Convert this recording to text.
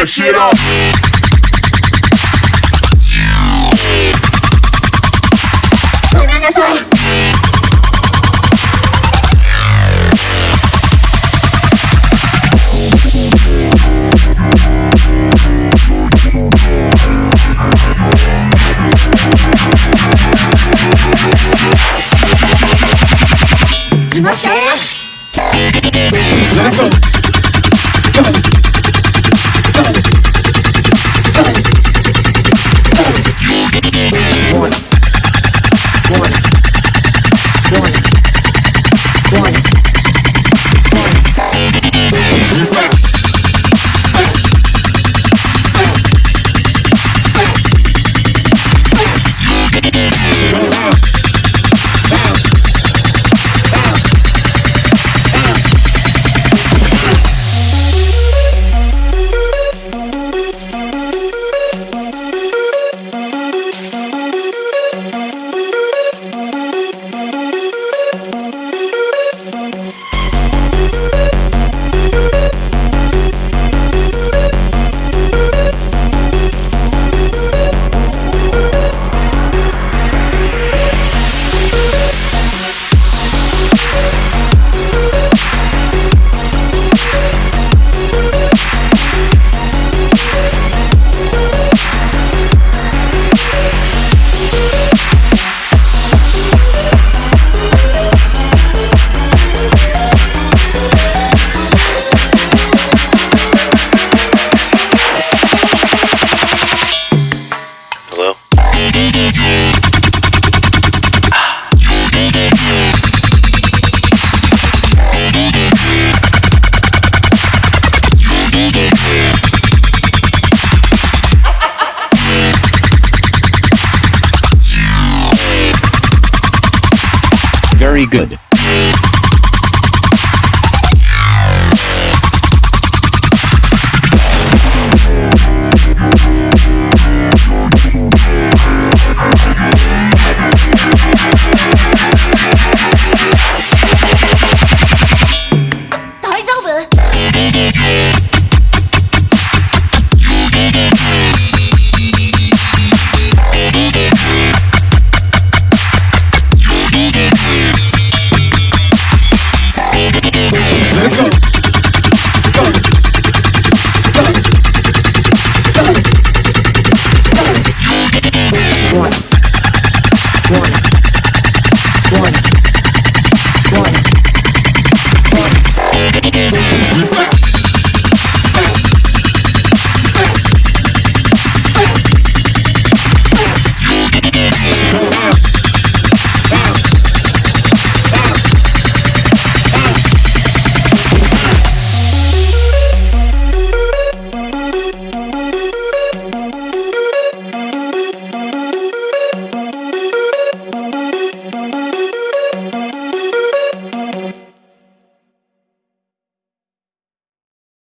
this shit up. Let's go. very good. one.